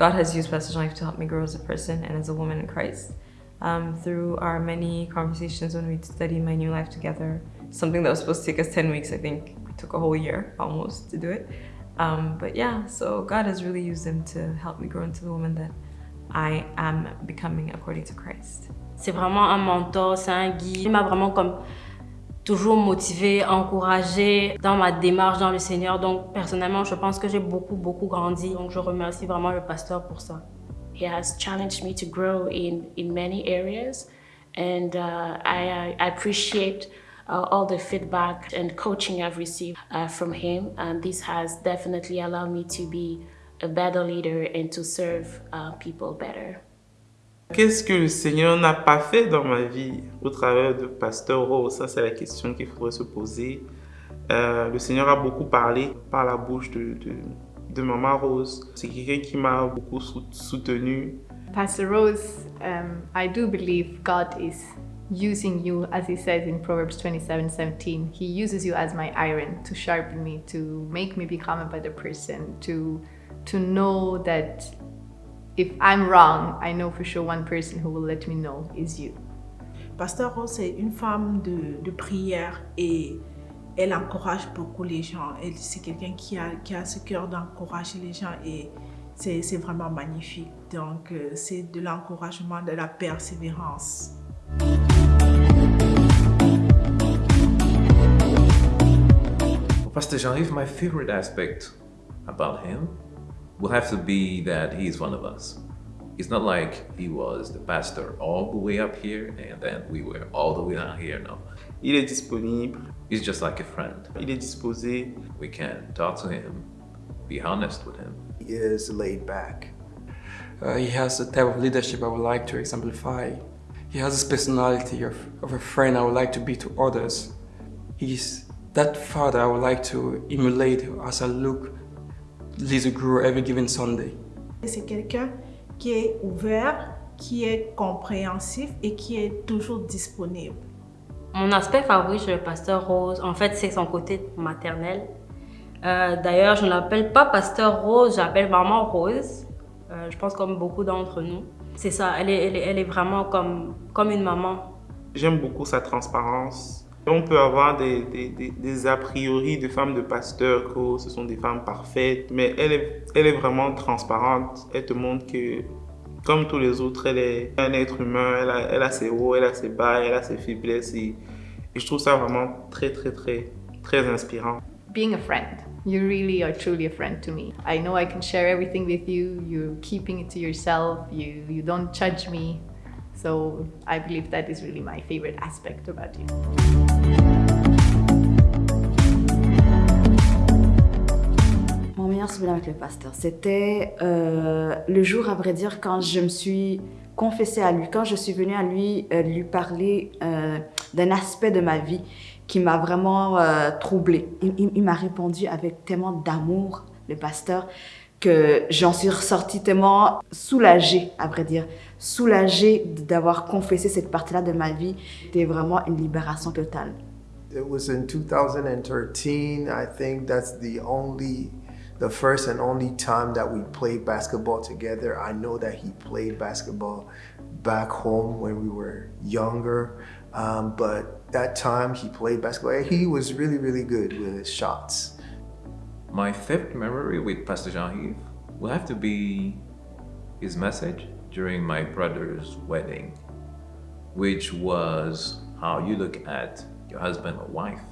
God has used Pastor Jean-Yves to help me grow as a person and as a woman in Christ. Um, through our many conversations when we studied my new life together, something that was supposed to take us 10 weeks, I think we took a whole year almost to do it. Um, but yeah, so God has really used him to help me grow into the woman that I am becoming according to Christ. C'est vraiment un mentor, c'est un guide. Il m'a vraiment comme toujours motivé, encouragé dans ma démarche dans le Seigneur. Donc personnellement, je pense que j'ai beaucoup, beaucoup grandi. Donc je remercie vraiment le pasteur pour ça. He has challenged me to grow in, in many areas and uh, I, I appreciate uh, all the feedback and coaching I've received uh, from him and this has definitely allowed me to be a better leader and to serve uh, people better. Qu'est-ce que le Seigneur n'a pas fait dans ma vie au travers de Pasteur Rose? Ça, c'est la question qu'il faudrait se poser. Euh, le Seigneur a beaucoup parlé par la bouche de, de, de Maman Rose. C'est quelqu'un qui m'a beaucoup soutenu. Pastor Rose, um, I do believe God is using you, as he says in Proverbs 27, 17. He uses you as my iron to sharpen me, to make me become a better person, to, to know that if I'm wrong, I know for sure one person who will let me know is you. Pasteur Rose est une femme de, de prière et elle encourage beaucoup les gens. C'est quelqu'un qui a, qui a ce cœur d'encourager les gens et c'est vraiment magnifique. Donc, euh, c'est de l'encouragement, de la persévérance. Pastor Jean-Yves, my favorite aspect about him will have to be that he's one of us. It's not like he was the pastor all the way up here and then we were all the way down here, no. Il est disponible. He's just like a friend. Il est disposé. We can talk to him, be honest with him. He is laid back. Uh, he has the type of leadership I would like to exemplify. He has this personality of, of a friend I would like to be to others. He's that father I would like to emulate as I look Every given Sunday. C'est quelqu'un qui est ouvert, qui est compréhensif et qui est toujours disponible. Mon aspect favori chez le pasteur Rose, en fait, c'est son côté maternel. Euh, D'ailleurs, je ne l'appelle pas pasteur Rose, j'appelle maman Rose. Euh, je pense comme beaucoup d'entre nous. C'est ça, elle est, elle, est, elle est, vraiment comme, comme une maman. J'aime beaucoup sa transparence. On peut avoir des, des, des, a priori de femmes de pasteurs que ce sont des femmes parfaites, mais elle est, elle est vraiment transparente. Elle te montre que, comme tous les autres, elle est un être humain. Elle a, elle a ses hauts, elle a ses bas, elle a ses faiblesses. Et, et je trouve ça vraiment très, très, très, très inspirant. Being a friend. You really are truly a friend to me. I know I can share everything with you. You're keeping it to yourself. You, you don't judge me. So I believe that is really my favorite aspect about you. Mon meilleur souvenir avec le pasteur, c'était euh, le jour, à vrai dire, quand je me suis confessée à lui, quand je suis venue à lui euh, lui parler euh, d'un aspect de ma vie qui m'a vraiment troublée. Il m'a répondu avec tellement d'amour, le pasteur, que j'en suis ressortie tellement soulagée, à vrai dire, soulagée d'avoir confessé cette partie-là de ma vie. C'était vraiment une libération totale. It was in 2013. I think that's the only, the first and only time that we played basketball together. I know that he played basketball back home when we were younger, um, but that time he played basketball. He was really, really good with his shots. My fifth memory with Pastor Jean-Yves will have to be his message during my brother's wedding, which was how you look at your husband or wife.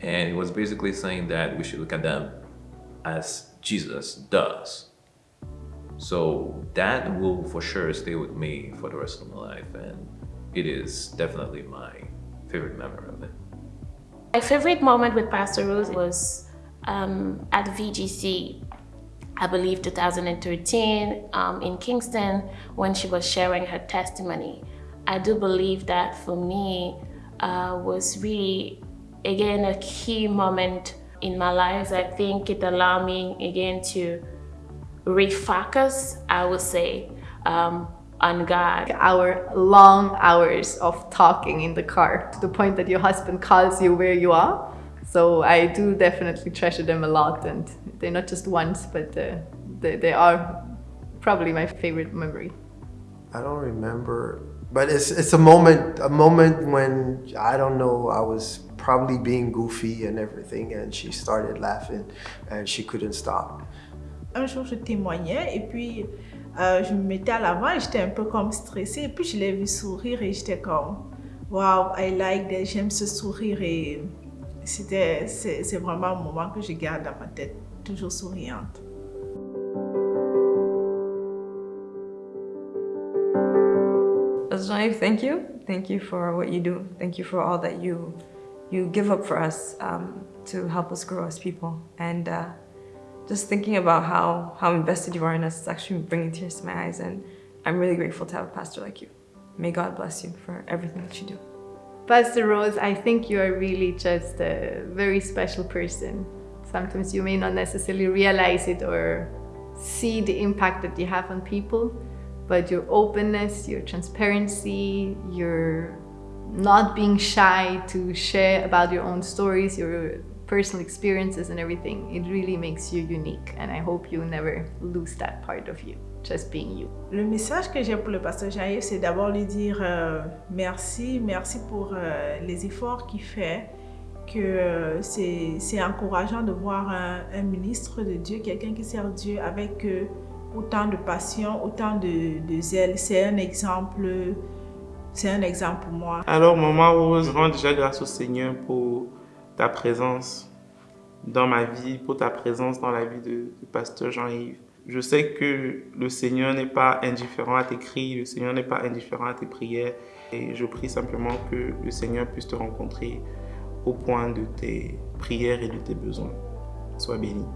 And it was basically saying that we should look at them as Jesus does. So that will for sure stay with me for the rest of my life and it is definitely my favorite memory of it. My favorite moment with Pastor Rose was um, at VGC, I believe 2013 um, in Kingston when she was sharing her testimony. I do believe that for me uh, was really, again, a key moment in my life. I think it allowed me, again, to refocus, I would say, um, on God. Our long hours of talking in the car to the point that your husband calls you where you are. So I do definitely treasure them a lot and they're not just once, but uh, they, they are probably my favorite memory. I don't remember, but it's it's a moment a moment when I don't know I was probably being goofy and everything, and she started laughing, and she couldn't stop. Un jour, je témoignais et puis euh, je me mettais à l'avant et j'étais un peu comme stressée. Et puis je l'ai vu sourire et j'étais comme, wow, I like that, j'aime ce sourire et c'était c'est vraiment un moment que je garde dans ma tête, toujours souriante. Pastor thank you. Thank you for what you do. Thank you for all that you you give up for us um, to help us grow as people. And uh, just thinking about how, how invested you are in us, is actually bringing tears to my eyes. And I'm really grateful to have a pastor like you. May God bless you for everything that you do. Pastor Rose, I think you are really just a very special person. Sometimes you may not necessarily realize it or see the impact that you have on people, but your openness, your transparency, your not being shy to share about your own stories, your personal experiences and everything, it really makes you unique. And I hope you never lose that part of you, just being you. Le message que j'ai pour le pasteur Jaïf, c'est d'abord lui dire euh, merci, merci pour euh, les efforts qu'il fait, que euh, c'est encourageant de voir un, un, ministre de Dieu, quelqu'un qui sert Dieu avec euh, autant de passion, autant de, de zèle. C'est un exemple c'est un exemple pour moi. Alors, Maman Rose, je rends déjà grâce au Seigneur pour ta présence dans ma vie, pour ta présence dans la vie de, pasteur Jean-Yves. Je sais que le Seigneur n'est pas indifférent à tes cris, le Seigneur n'est pas indifférent à tes prières. Et je prie simplement que le Seigneur puisse te rencontrer au point de tes prières et de tes besoins. Sois béni.